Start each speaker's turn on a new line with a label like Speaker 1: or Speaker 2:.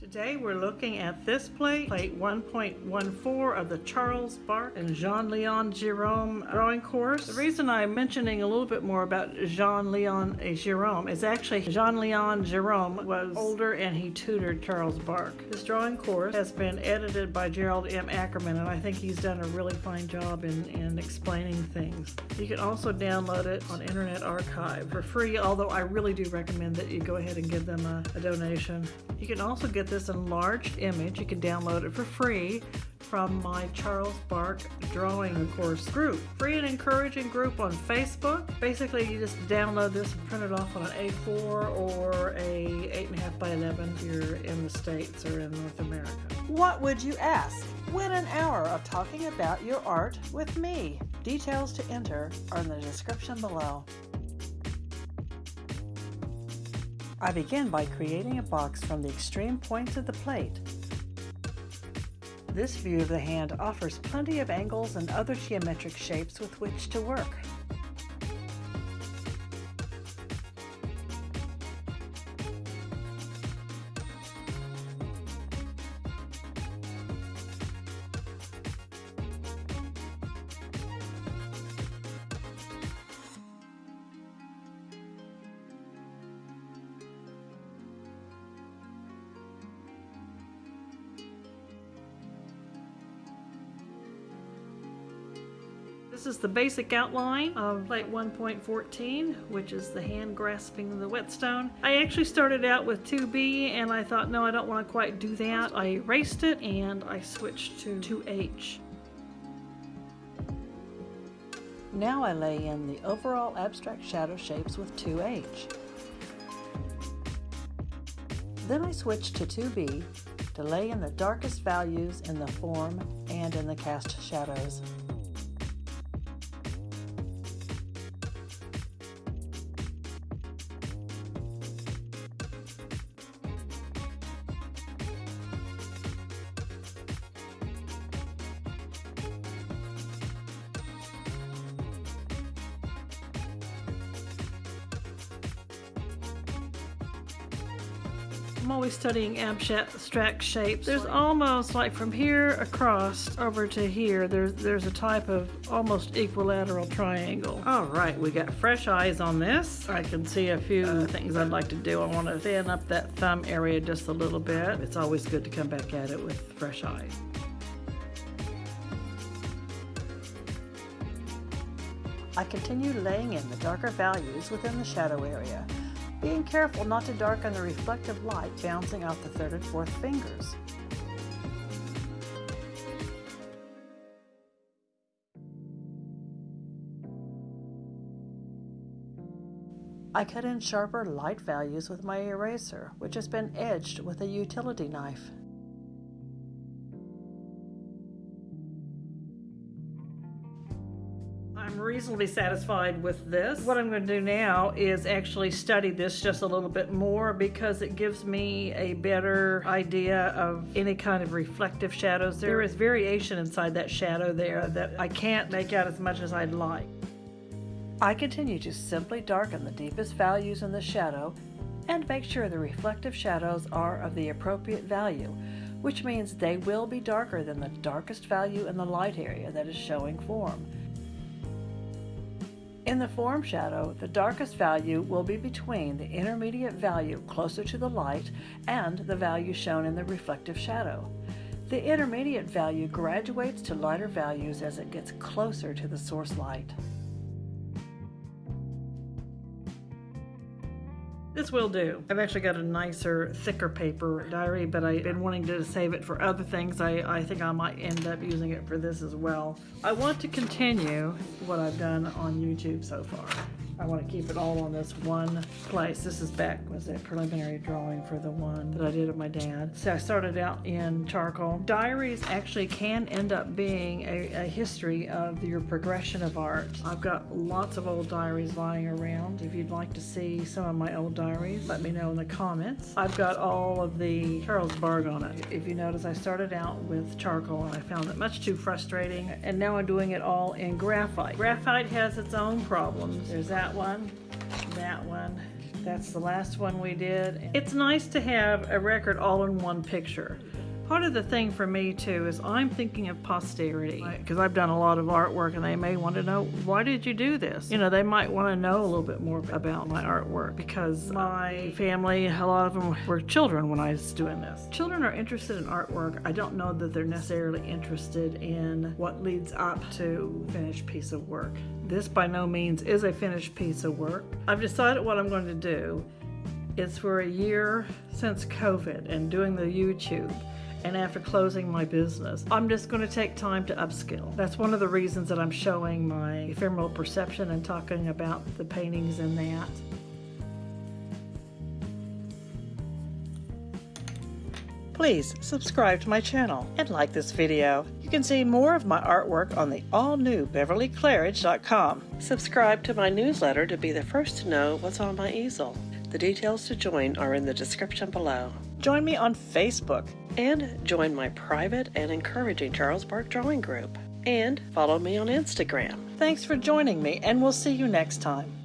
Speaker 1: Today we're looking at this plate, plate 1.14 of the Charles Bargue and Jean-Léon Gérôme drawing course. The reason I'm mentioning a little bit more about Jean-Léon Gérôme is actually Jean-Léon Gérôme was older and he tutored Charles Bargue. This drawing course has been edited by Gerald M. Ackerman and I think he's done a really fine job in, in explaining things. You can also download it on Internet Archive for free, although I really do recommend that you go ahead and give them a, a donation. You can also get this enlarged image. You can download it for free from my Charles Bargue Drawing Course group. Free and encouraging group on Facebook. Basically, you just download this and print it off on an A4 or a 8.5 by 11 if you're in the States or in North America.
Speaker 2: What would you ask? Win an hour of talking about your art with me. Details to enter are in the description below. I begin by creating a box from the extreme points of the plate. This view of the hand offers plenty of angles and other geometric shapes with which to work.
Speaker 1: This is the basic outline of plate 1.14, which is the hand grasping the whetstone. I actually started out with 2B and I thought, no, I don't want to quite do that. I erased it and I switched to 2H.
Speaker 2: Now I lay in the overall abstract shadow shapes with 2H. Then I switch to 2B to lay in the darkest values in the form and in the cast shadows.
Speaker 1: I'm always studying abstract shapes. There's almost like from here across over to here, there's, there's a type of almost equilateral triangle. All right, we got fresh eyes on this. I can see a few uh, things I'd like to do. I want to thin up that thumb area just a little bit. It's always good to come back at it with fresh eyes.
Speaker 2: I continue laying in the darker values within the shadow area being careful not to darken the reflective light bouncing off the third and fourth fingers. I cut in sharper light values with my eraser, which has been edged with a utility knife.
Speaker 1: I'm reasonably satisfied with this. What I'm going to do now is actually study this just a little bit more because it gives me a better idea of any kind of reflective shadows. There is variation inside that shadow there that I can't make out as much as I'd like.
Speaker 2: I continue to simply darken the deepest values in the shadow and make sure the reflective shadows are of the appropriate value, which means they will be darker than the darkest value in the light area that is showing form. In the form shadow, the darkest value will be between the intermediate value closer to the light and the value shown in the reflective shadow. The intermediate value graduates to lighter values as it gets closer to the source light.
Speaker 1: This will do. I've actually got a nicer, thicker paper diary, but I've been wanting to save it for other things. I, I think I might end up using it for this as well. I want to continue what I've done on YouTube so far. I want to keep it all on this one place. This is back, was a preliminary drawing for the one that I did of my dad. So I started out in charcoal. Diaries actually can end up being a, a history of your progression of art. I've got lots of old diaries lying around. If you'd like to see some of my old diaries, let me know in the comments. I've got all of the Charles Bargue on it. If you notice, I started out with charcoal and I found it much too frustrating, and now I'm doing it all in graphite. Graphite has its own problems. There's that one, that one, That's the last one we did. It's nice to have a record all in one picture. Part of the thing for me too is I'm thinking of posterity because I've done a lot of artwork and they may want to know why did you do this? You know, they might want to know a little bit more about my artwork because my family, a lot of them were children when I was doing this. Children are interested in artwork. I don't know that they're necessarily interested in what leads up to finished piece of work. This by no means is a finished piece of work. I've decided what I'm going to do. It's for a year since COVID and doing the YouTube and after closing my business, I'm just going to take time to upskill. That's one of the reasons that I'm showing my ephemeral perception and talking about the paintings in that. Please subscribe to my channel and like this video. You can see more of my artwork on the all-new BeverlyClairidge.com. Subscribe to my newsletter to be the first to know what's on my easel. The details to join are in the description below. Join me on Facebook and join my private and encouraging Charles Bargue drawing group. And follow me on Instagram. Thanks for joining me, and we'll see you next time.